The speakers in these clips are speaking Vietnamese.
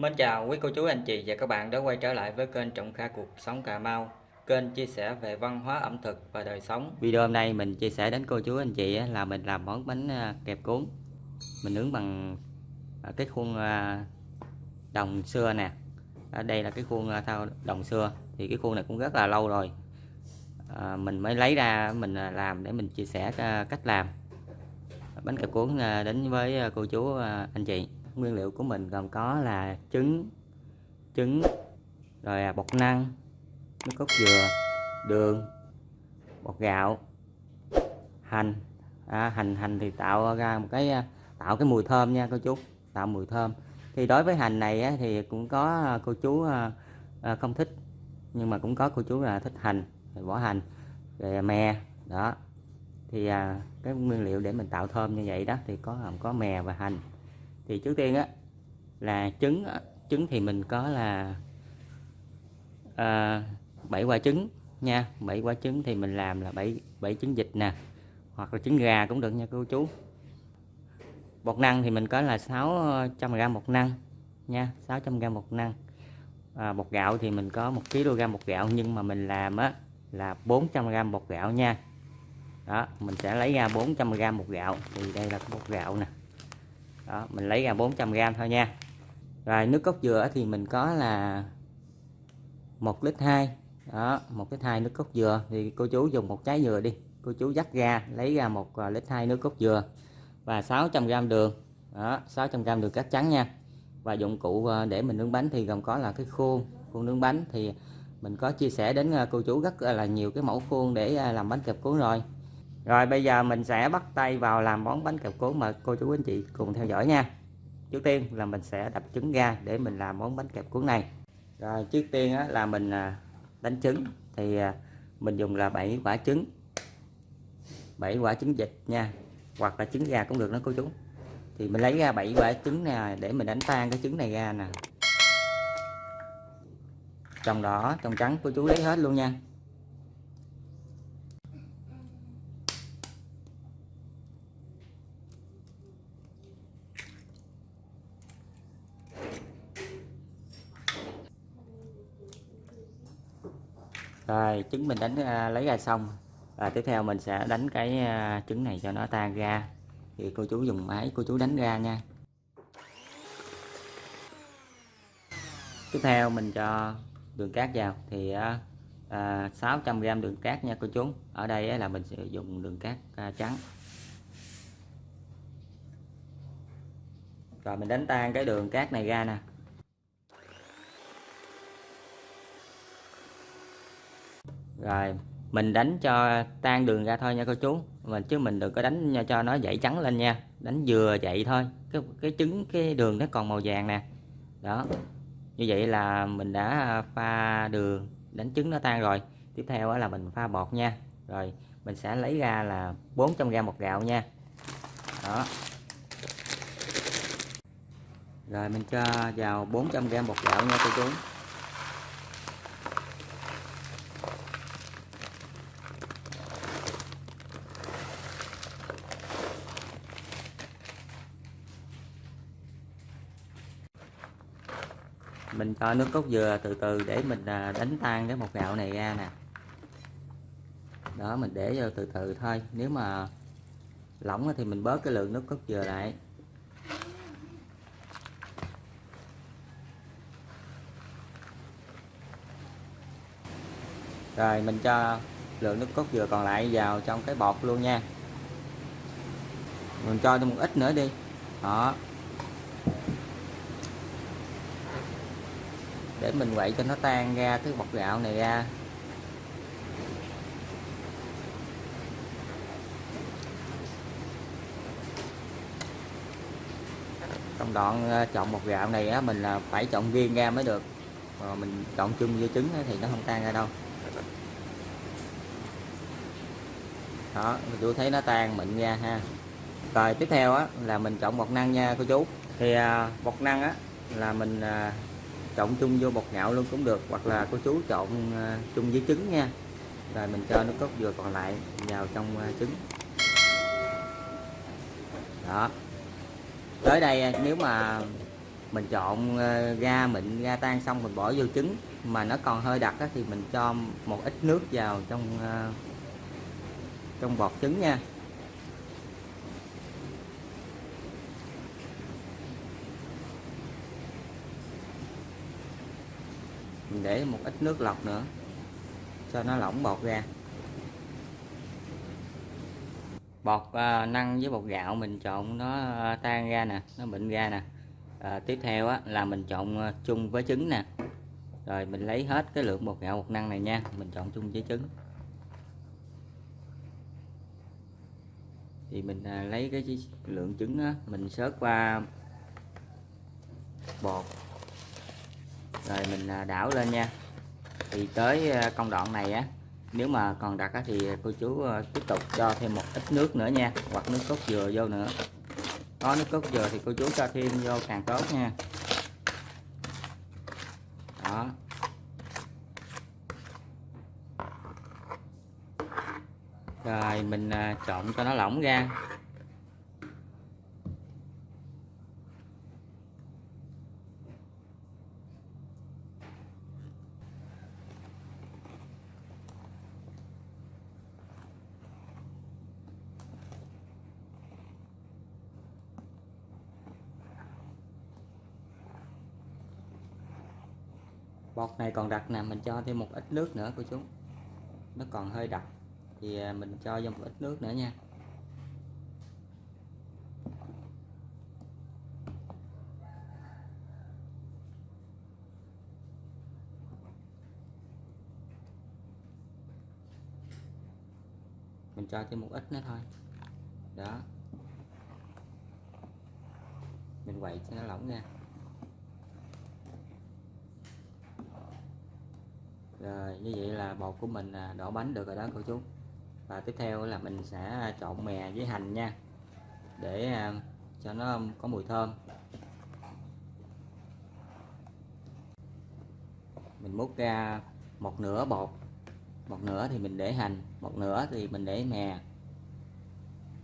Mến chào quý cô chú, anh chị và các bạn đã quay trở lại với kênh Trọng Kha Cuộc Sống Cà Mau, Kênh chia sẻ về văn hóa, ẩm thực và đời sống. Video hôm nay mình chia sẻ đến cô chú, anh chị là mình làm món bánh à, kẹp cuốn. Mình nướng bằng à, cái khuôn à, đồng xưa nè. Đây là cái khuôn thao đồng xưa, thì cái khuôn này cũng rất là lâu rồi. Mình mới lấy ra, mình làm để mình chia sẻ cách làm. Bánh kẹp cuốn đến với cô chú anh chị nguyên liệu của mình gồm có là trứng trứng rồi à, bột năng nước cốt dừa đường bột gạo hành. À, hành hành thì tạo ra một cái à, tạo cái mùi thơm nha cô chú tạo mùi thơm. Thì đối với hành này á, thì cũng có à, cô chú không thích nhưng mà cũng có cô chú là thích hành bỏ hành về mè đó. Thì cái nguyên liệu để mình tạo thơm như vậy đó thì có có mè và hành thì trước tiên á là trứng trứng thì mình có là ờ, à, 7 quả trứng nha. 7 quả trứng thì mình làm là 7 7 trứng vịt nè hoặc là trứng gà cũng được nha cô chú. Bột năng thì mình có là 600g ờ, bột năng nha 600g bột năng. À, bột gạo thì mình có 1 kg bột gạo nhưng mà mình làm á là 400g bột gạo nha. Đó mình sẽ lấy ra 400g bột gạo. Thì đây là bột gạo nè đó, mình lấy ra 400g thôi nha. Rồi, nước cốt dừa thì mình có là một lít hai. Đó, một lít hai nước cốt dừa. Thì cô chú dùng một trái dừa đi. Cô chú dắt ra, lấy ra một à, lít hai nước cốt dừa và 600g đường. Đó 600g đường cát trắng nha. Và dụng cụ à, để mình nướng bánh thì gồm có là cái khuôn khuôn nướng bánh. Thì mình có chia sẻ đến à, cô chú rất là nhiều cái mẫu khuôn để làm bánh kẹp cuốn rồi rồi bây giờ mình sẽ bắt tay vào làm món bánh kẹp cuốn mà cô chú anh chị cùng theo dõi nha. Trước tiên là mình sẽ đập trứng ra để mình làm món bánh kẹp cuốn này. Rồi trước tiên á, là mình à, đánh trứng. Thì à, mình dùng là 7 quả trứng. 7 quả trứng vịt nha hoặc là trứng gà cũng được đó cô chú. Thì mình lấy ra 7 quả trứng nè để mình đánh tan cái trứng này ra nè. Trong đỏ, trong trắng cô chú lấy hết luôn nha. Rồi trứng mình đánh à, lấy ra xong. Và tiếp theo mình sẽ đánh cái à, trứng này cho nó tan ra. Thì cô chú dùng máy cô chú đánh ra nha. Tiếp theo mình cho đường cát vào. Thì à, à 600g đường cát nha cô chú. Ở đây là mình sử dụng đường cát trắng. Rồi mình đánh tan cái đường cát này ra nè. Rồi, mình đánh cho tan đường ra thôi nha cô chú. Mình, chứ mình đừng có đánh cho nó dậy trắng lên nha. Đánh vừa vậy thôi. Cái cái trứng, cái đường nó còn màu vàng nè. Đó. Như vậy là mình đã à, pha đường, đánh trứng nó tan rồi. Tiếp theo là mình pha bột nha. Rồi, mình sẽ lấy ra là 400g bột gạo nha. Đó. Rồi, mình cho vào 400g bột gạo nha cô chú. Cho nước cốt dừa từ từ để mình à, đánh tan cái một gạo này ra nè. Đó, mình để vô từ từ thôi. Nếu mà lỏng thì mình bớt cái lượng nước cốt dừa lại. Rồi, mình cho lượng nước cốt dừa còn lại vào trong cái bột luôn nha. Mình cho thêm một ít nữa đi. Đó. Để mình quậy cho nó tan ra cái bột gạo này ra. Trong đoạn ờ, chọn bột gạo này á mình là phải chọn riêng ra mới được. Mà mình chọn chung với trứng thì nó không tan ra đâu. Đó chú thấy nó tan mịn ra ha. Rồi tiếp theo á là mình chọn bột năng nha cô chú. Thì à, bột năng á là mình à, trộn chung vô bột nhạo luôn cũng được, hoặc là cô chú trộn à, chung với trứng nha. Rồi mình cho nước cốt dừa còn lại vào trong à, trứng. Đó. Tới đây à, nếu mà mình trộn ga mịn, ga tan xong mình bỏ vô trứng mà nó còn hơi đặc thì mình cho một ít nước vào trong trong bọt trứng nha. Mình để một ít nước lọc nữa cho nó lỏng bột ra. Bột à, năng với bột gạo mình trộn nó à, tan ra nè nó mịn ra nè. À, tiếp theo á, là mình trộn à, chung với trứng nè. Rồi mình lấy hết cái lượng bột gạo bột năng này nha mình trộn chung với trứng. Thì mình à, lấy cái lượng trứng á, mình xớt qua bột rồi mình à, đảo lên nha. Thì tới à, công đoạn này á nếu mà còn đặc á, thì cô chú à, tiếp tục cho thêm một ít nước nữa nha hoặc nước cốt dừa vô nữa. Có nước cốt dừa thì cô chú cho thêm vô càng tốt nha. Đó. Rồi mình trộn cho nó lỏng ra. Bột này còn đặc nè, mình cho thêm một ít nước nữa cô chú. Nó còn hơi đặc, thì à, mình cho vô một ít nước nữa nha. Mình cho thêm một ít nữa thôi. Đó. Mình quậy cho nó lỏng ra. Rồi, như vậy là bột của mình à, đổ bánh được rồi đó, cô chú. Và tiếp theo là mình sẽ trộn mè với hành nha, để à, cho nó có mùi thơm. Mình múc ra một nửa bột, một nửa thì mình để hành, một nửa thì mình để mè.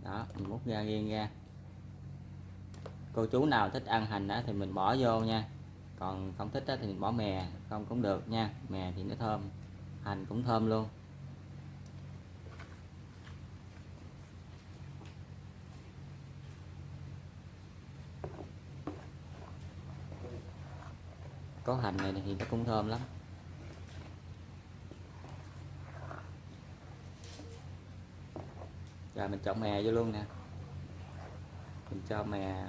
Đó, mình múc ra riêng ra. Cô chú nào thích ăn hành đó thì mình bỏ vô nha còn không thích thì mình bỏ mè, không cũng được nha. Mè thì nó thơm, hành cũng thơm luôn. Có hành này thì nó cũng thơm lắm. Rồi mình chọn mè vô luôn nè. Mình cho mè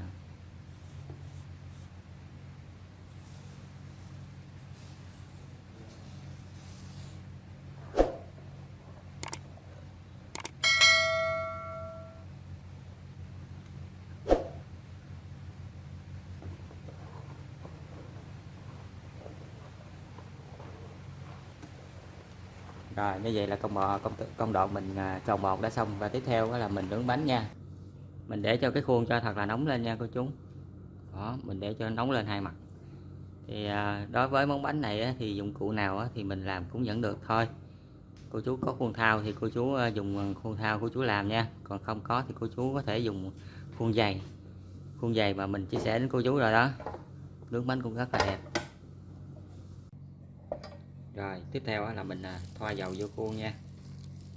rồi, như vậy là công bò công công đoạn mình trồng tròn bột đã xong. Và tiếp theo đó là mình nướng bánh nha. Mình để cho cái khuôn cho thật là nóng lên nha cô chú. Đó, mình để cho nóng lên hai mặt. Thì à, đối với món bánh này thì dụng cụ nào thì mình làm cũng vẫn được thôi. Cô chú có khuôn thao thì cô chú à, dùng khuôn thao của chú làm nha. Còn không có thì cô chú có thể dùng khuôn dày khuôn dày mà mình chia sẻ đến cô chú rồi đó. Nướng bánh cũng rất là đẹp rồi, tiếp theo là mình à, thoa dầu vô khuôn nha.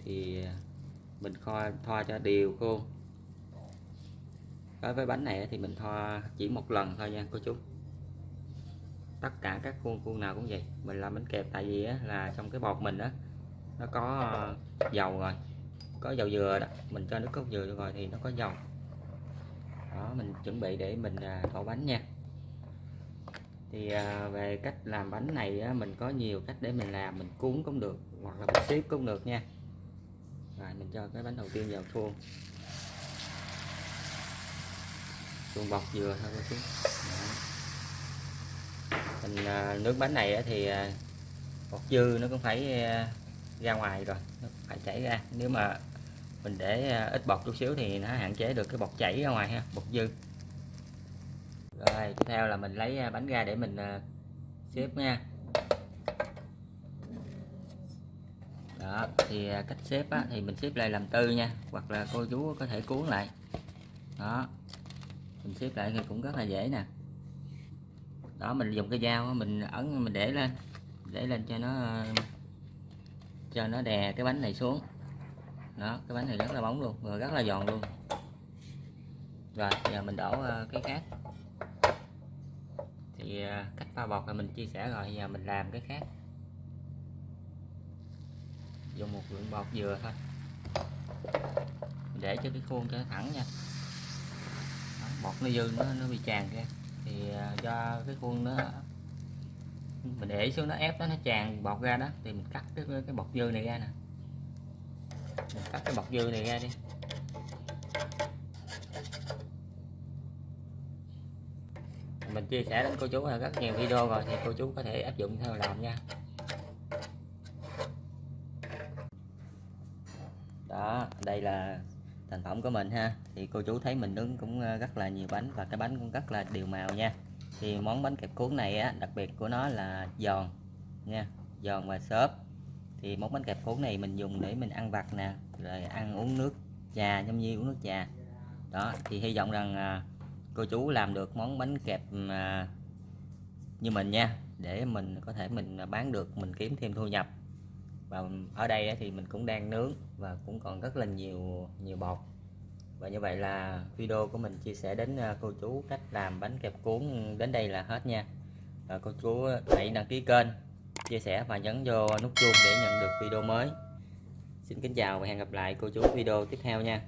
Thì à, mình thoa thoa cho đều khuôn. Đối với bánh này thì mình thoa chỉ một lần thôi nha, cô chú. Tất cả các khuôn khuôn nào cũng vậy. Mình làm bánh kẹp tại vì là trong cái bột mình đó nó có à, dầu rồi. Có dầu dừa đó. Mình cho nước cốt dừa rồi thì nó có dầu. Đó, mình chuẩn bị để mình đổ bánh nha thì à, về cách làm bánh này á, mình có nhiều cách để mình làm mình cuốn cũng được hoặc là mình xếp cũng được nha. Rồi mình cho cái bánh đầu tiên vào khuôn. Khuôn bọc dừa thôi cô chú. Mình à, nước bánh này á, thì à, bột dư nó cũng phải à, ra ngoài rồi nó phải chảy ra. Nếu mà mình để à, ít bọt chút xíu thì nó hạn chế được cái bọt chảy ra ngoài ha bột dư rồi tiếp theo là mình lấy à, bánh ra để mình à, xếp nha. Đó thì à, cách xếp á, thì mình xếp lại làm tư nha hoặc là cô chú có thể cuốn lại. Đó mình xếp lại thì cũng rất là dễ nè. Đó mình dùng cái dao mình ấn mình để lên để lên cho nó cho nó đè cái bánh này xuống. Đó cái bánh này rất là bóng luôn rồi rất là giòn luôn. Rồi giờ mình đổ cái khác thì à, cách pha bột là mình chia sẻ rồi giờ mình làm cái khác. Dùng một lượng bột dừa thôi. Để cho cái khuôn cho nó thẳng nha. Đó, bọt nó dư nó nó bị tràn ra. Thì cho do cái khuôn nó mình để xuống nó ép đó nó tràn bọt ra đó thì mình cắt cái cái bọt dư này ra nè. Mình cắt cái bọt dư này ra đi mình chia sẻ đến cô chú là rất nhiều video rồi, thì cô chú có thể áp dụng theo làm nha. Đó, đây là thành phẩm của mình ha. Thì cô chú thấy mình nướng cũng ờ, rất là nhiều bánh và cái bánh cũng rất là đều màu nha. Thì món bánh kẹp cuốn này á, đặc biệt của nó là giòn nha, giòn và xốp. Thì món bánh kẹp cuốn này mình dùng để mình ăn vặt nè, rồi ăn uống nước trà nhâm như uống nước trà. Đó, thì hy vọng rằng à, cô chú làm được món bánh kẹp à, như mình nha, để mình có thể mình bán được, mình kiếm thêm thu nhập. Và ở đây thì mình cũng đang nướng và cũng còn rất là nhiều nhiều bột. Và như vậy là video của mình chia sẻ đến à, cô chú cách làm bánh kẹp cuốn đến đây là hết nha. Và cô chú hãy đăng ký kênh, chia sẻ và nhấn vô nút chuông để nhận được video mới. Xin kính chào và hẹn gặp lại cô chú video tiếp theo nha.